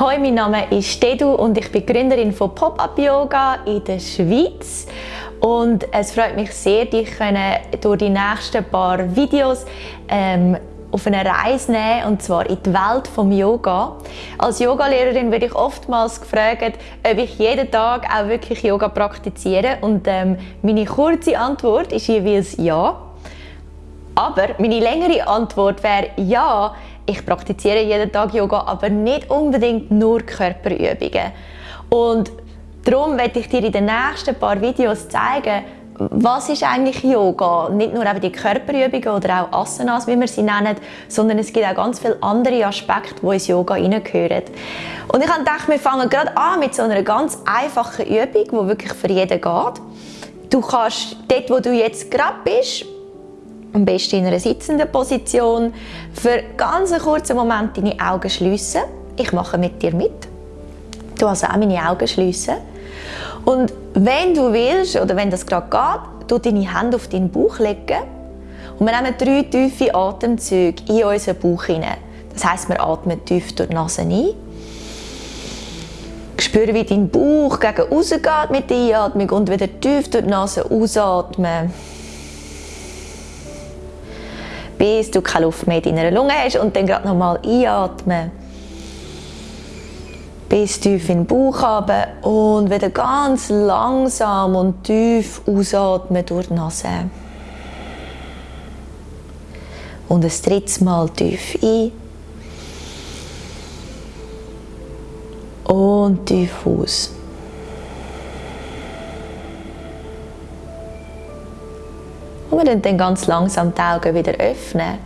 Hallo, mein Name ist Dedu und ich bin Gründerin von Pop-Up Yoga in der Schweiz. Und es freut mich sehr, dich durch die nächsten paar Videos ähm, auf eine Reise nehmen, und zwar in die Welt des Yoga. Als Yogalehrerin werde ich oftmals gefragt, ob ich jeden Tag auch wirklich Yoga praktiziere. Und ähm, meine kurze Antwort ist jeweils ja. Aber meine längere Antwort wäre ja, ich praktiziere jeden Tag Yoga, aber nicht unbedingt nur Körperübungen. Und darum werde ich dir in den nächsten paar Videos zeigen, was ist eigentlich Yoga? Nicht nur die Körperübungen oder auch Asanas, wie wir sie nennen, sondern es gibt auch ganz viele andere Aspekte, die ins Yoga hineingehören. Und ich habe gedacht, wir fangen gerade an mit so einer ganz einfachen Übung, die wirklich für jeden geht. Du kannst dort, wo du jetzt gerade bist, am besten in einer sitzenden Position, für ganz einen kurzen Moment deine Augen schließen. Ich mache mit dir mit. Du hast auch meine Augen schließen. Und wenn du willst, oder wenn das gerade geht, du deine Hände auf deinen Bauch legen und wir nehmen drei tiefe Atemzüge in unseren Bauch hinein. Das heißt, wir atmen tief durch die Nase ein. Spüre, wie dein Bauch gegen rausgeht mit der Einatmung und wieder tief durch die Nase ausatmen bis du keine Luft mehr in deiner Lunge hast und dann gerade nochmal einatmen. Bis tief in den Bauch haben und wieder ganz langsam und tief ausatmen durch die Nase. Und ein drittes Mal tief ein. Und tief aus. Und dann ganz langsam die Augen wieder öffnen.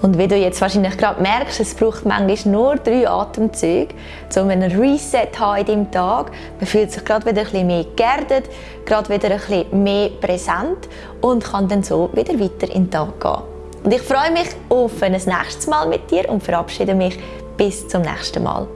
Und wie du jetzt wahrscheinlich gerade merkst, es braucht manchmal nur drei Atemzüge, um einen Reset zu haben in deinem Tag. Man fühlt sich gerade wieder ein bisschen mehr geerdet, gerade wieder ein bisschen mehr präsent und kann dann so wieder weiter in den Tag gehen. Und ich freue mich auf ein nächstes Mal mit dir und verabschiede mich bis zum nächsten Mal.